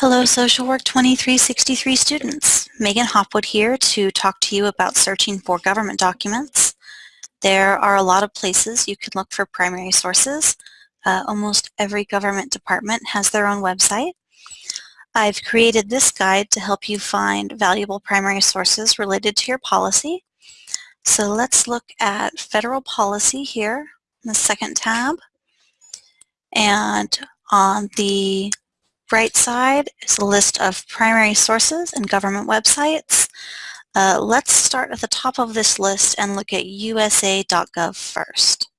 Hello Social Work 2363 students. Megan Hopwood here to talk to you about searching for government documents. There are a lot of places you can look for primary sources. Uh, almost every government department has their own website. I've created this guide to help you find valuable primary sources related to your policy. So let's look at federal policy here in the second tab. And on the right side is a list of primary sources and government websites. Uh, let's start at the top of this list and look at usa.gov first.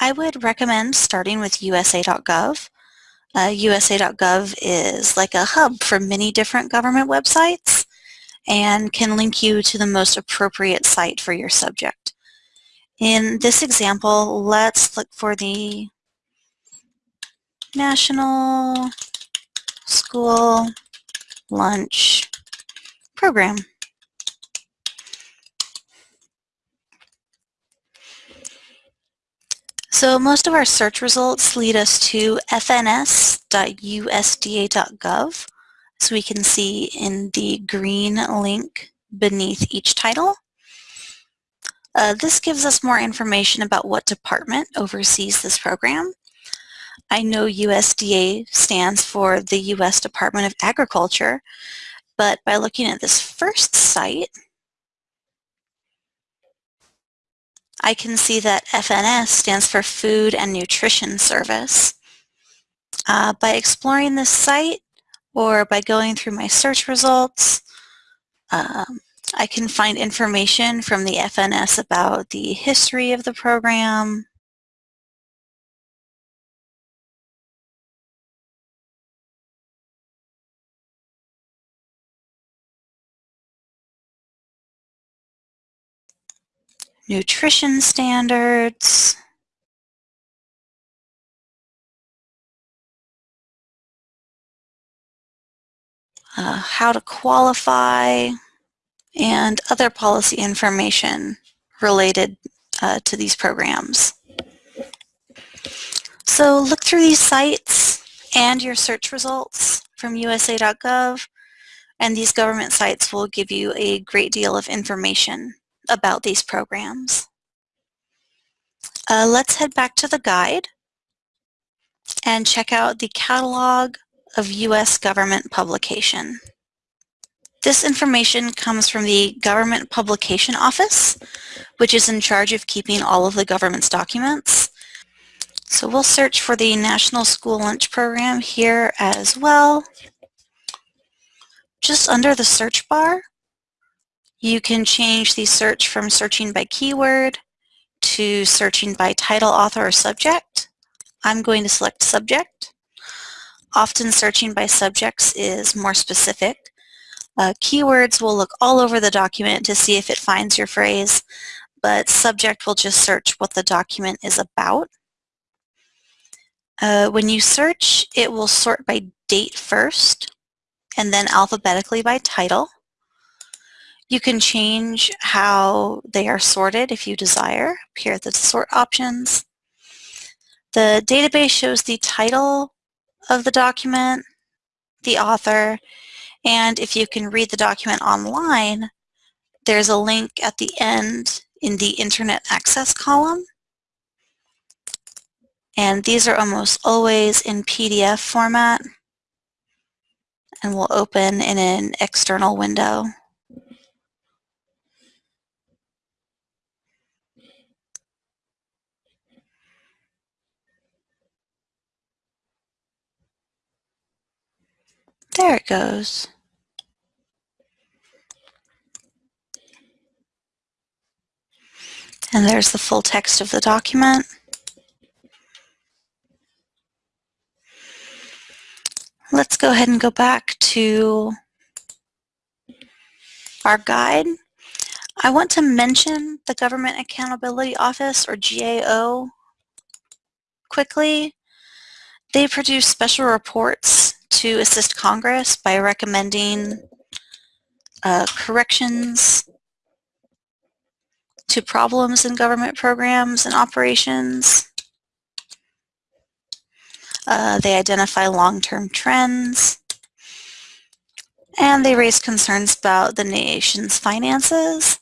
I would recommend starting with usa.gov. Uh, USA.gov is like a hub for many different government websites and can link you to the most appropriate site for your subject. In this example, let's look for the National School Lunch Program. So most of our search results lead us to fns.usda.gov, So we can see in the green link beneath each title. Uh, this gives us more information about what department oversees this program. I know USDA stands for the U.S. Department of Agriculture, but by looking at this first site, I can see that FNS stands for Food and Nutrition Service. Uh, by exploring this site or by going through my search results, um, I can find information from the FNS about the history of the program, nutrition standards, uh, how to qualify, and other policy information related uh, to these programs. So look through these sites and your search results from USA.gov and these government sites will give you a great deal of information about these programs. Uh, let's head back to the guide and check out the catalog of U.S. government publication. This information comes from the Government Publication Office, which is in charge of keeping all of the government's documents. So we'll search for the National School Lunch Program here as well. Just under the search bar, you can change the search from searching by keyword to searching by title, author, or subject. I'm going to select subject. Often searching by subjects is more specific. Uh, keywords will look all over the document to see if it finds your phrase, but subject will just search what the document is about. Uh, when you search, it will sort by date first, and then alphabetically by title. You can change how they are sorted if you desire. Here are the sort options. The database shows the title of the document, the author, and if you can read the document online, there's a link at the end in the Internet Access column. And these are almost always in PDF format and will open in an external window. There it goes. And there's the full text of the document. Let's go ahead and go back to our guide. I want to mention the Government Accountability Office, or GAO, quickly. They produce special reports to assist Congress by recommending uh, corrections to problems in government programs and operations. Uh, they identify long-term trends, and they raise concerns about the nation's finances.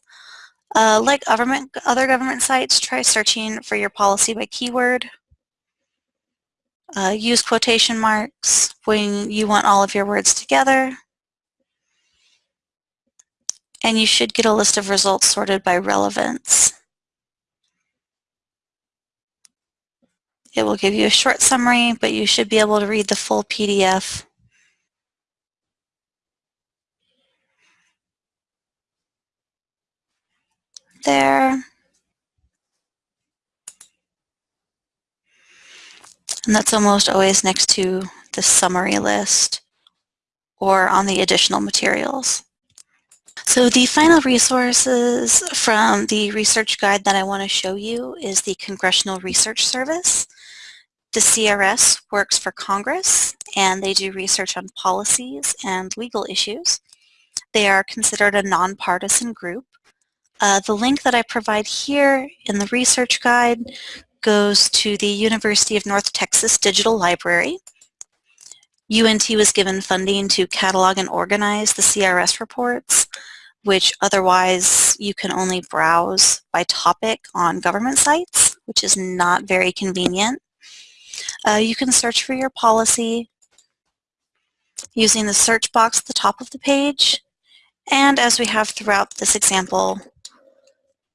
Uh, like government, other government sites, try searching for your policy by keyword. Uh, use quotation marks when you want all of your words together. And you should get a list of results sorted by relevance. It will give you a short summary, but you should be able to read the full PDF. There. And that's almost always next to the summary list or on the additional materials. So the final resources from the research guide that I want to show you is the Congressional Research Service. The CRS works for Congress and they do research on policies and legal issues. They are considered a nonpartisan group. Uh, the link that I provide here in the research guide goes to the University of North Texas Digital Library. UNT was given funding to catalog and organize the CRS reports, which otherwise you can only browse by topic on government sites, which is not very convenient. Uh, you can search for your policy using the search box at the top of the page. And as we have throughout this example,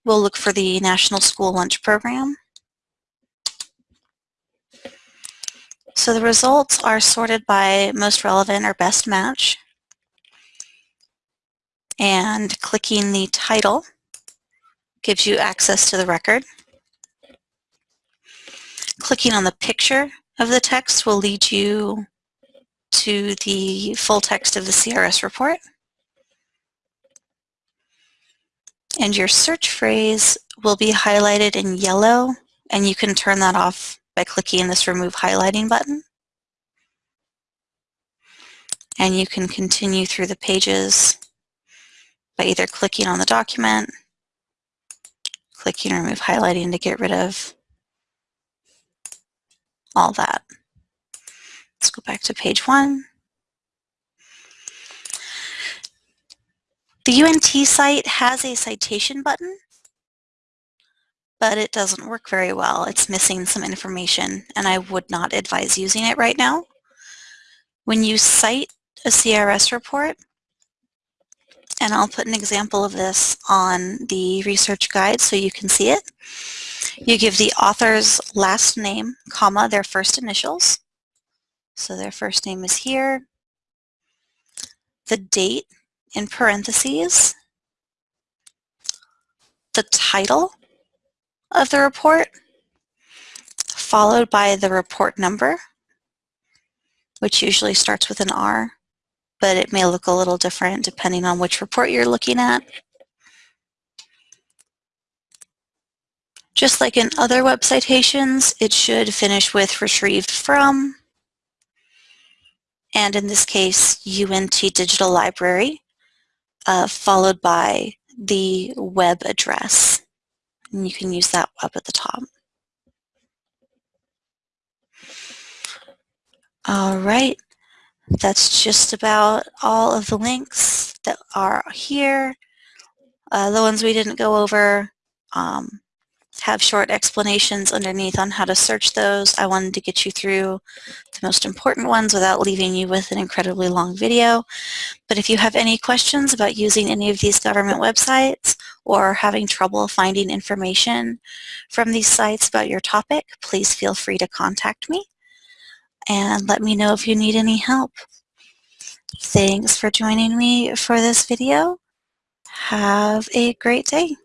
we'll look for the National School Lunch Program. So the results are sorted by most relevant or best match. And clicking the title gives you access to the record. Clicking on the picture of the text will lead you to the full text of the CRS report. And your search phrase will be highlighted in yellow, and you can turn that off by clicking this Remove Highlighting button. And you can continue through the pages by either clicking on the document, clicking Remove Highlighting to get rid of all that. Let's go back to page one. The UNT site has a citation button, but it doesn't work very well. It's missing some information, and I would not advise using it right now. When you cite a CRS report, and I'll put an example of this on the research guide so you can see it. You give the author's last name, comma, their first initials. So their first name is here. The date in parentheses. The title of the report, followed by the report number, which usually starts with an R, but it may look a little different depending on which report you're looking at. Just like in other web citations, it should finish with retrieved from, and in this case, UNT Digital Library, uh, followed by the web address. And you can use that up at the top. All right, that's just about all of the links that are here. Uh, the ones we didn't go over um, have short explanations underneath on how to search those. I wanted to get you through the most important ones without leaving you with an incredibly long video. But if you have any questions about using any of these government websites or having trouble finding information from these sites about your topic, please feel free to contact me and let me know if you need any help. Thanks for joining me for this video. Have a great day.